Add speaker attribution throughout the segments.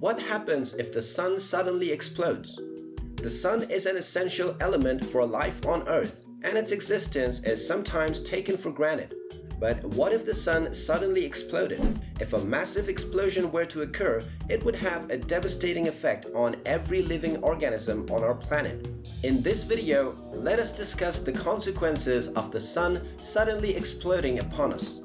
Speaker 1: What happens if the sun suddenly explodes? The sun is an essential element for life on Earth, and its existence is sometimes taken for granted. But what if the sun suddenly exploded? If a massive explosion were to occur, it would have a devastating effect on every living organism on our planet. In this video, let us discuss the consequences of the sun suddenly exploding upon us.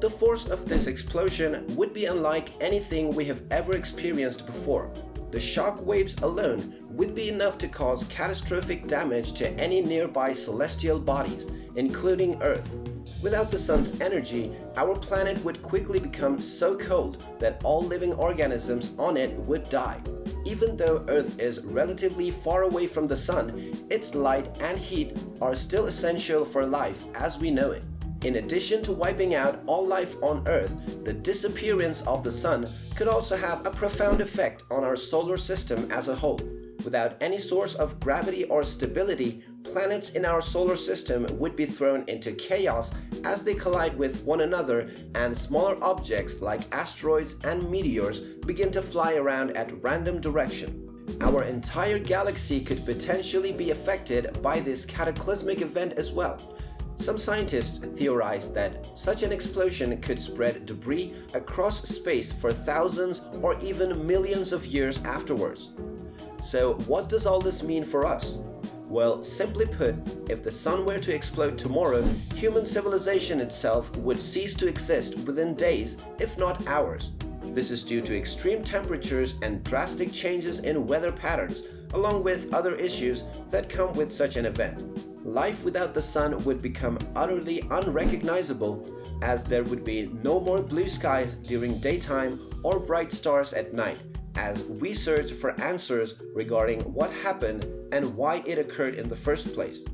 Speaker 1: The force of this explosion would be unlike anything we have ever experienced before. The shock waves alone would be enough to cause catastrophic damage to any nearby celestial bodies, including Earth. Without the sun's energy, our planet would quickly become so cold that all living organisms on it would die. Even though Earth is relatively far away from the sun, its light and heat are still essential for life as we know it. In addition to wiping out all life on Earth, the disappearance of the Sun could also have a profound effect on our solar system as a whole. Without any source of gravity or stability, planets in our solar system would be thrown into chaos as they collide with one another and smaller objects like asteroids and meteors begin to fly around at random direction. Our entire galaxy could potentially be affected by this cataclysmic event as well. Some scientists theorize that such an explosion could spread debris across space for thousands or even millions of years afterwards. So what does all this mean for us? Well, simply put, if the sun were to explode tomorrow, human civilization itself would cease to exist within days, if not hours. This is due to extreme temperatures and drastic changes in weather patterns, along with other issues that come with such an event life without the sun would become utterly unrecognizable as there would be no more blue skies during daytime or bright stars at night as we search for answers regarding what happened and why it occurred in the first place.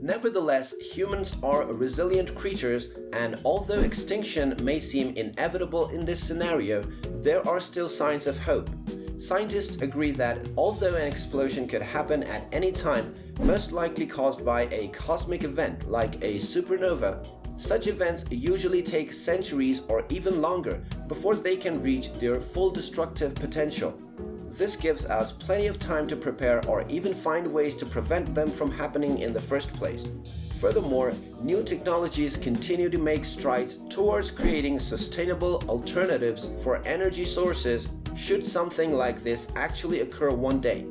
Speaker 1: Nevertheless, humans are resilient creatures and although extinction may seem inevitable in this scenario, there are still signs of hope. Scientists agree that although an explosion could happen at any time, most likely caused by a cosmic event like a supernova, such events usually take centuries or even longer before they can reach their full destructive potential. This gives us plenty of time to prepare or even find ways to prevent them from happening in the first place. Furthermore, new technologies continue to make strides towards creating sustainable alternatives for energy sources should something like this actually occur one day.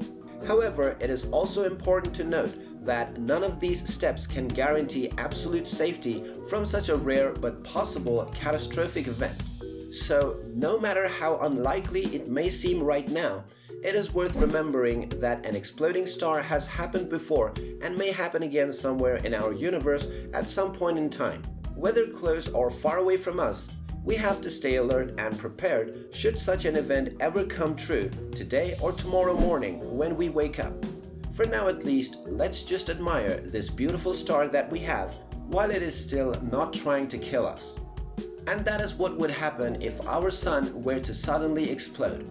Speaker 1: However, it is also important to note that none of these steps can guarantee absolute safety from such a rare but possible catastrophic event. So, no matter how unlikely it may seem right now, it is worth remembering that an exploding star has happened before and may happen again somewhere in our universe at some point in time. Whether close or far away from us, we have to stay alert and prepared should such an event ever come true today or tomorrow morning when we wake up. For now at least, let's just admire this beautiful star that we have while it is still not trying to kill us. And that is what would happen if our sun were to suddenly explode.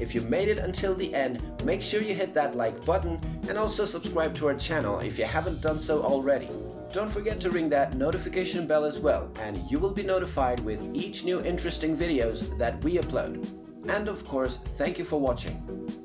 Speaker 1: If you made it until the end, make sure you hit that like button and also subscribe to our channel if you haven't done so already. Don't forget to ring that notification bell as well and you will be notified with each new interesting videos that we upload. And of course, thank you for watching.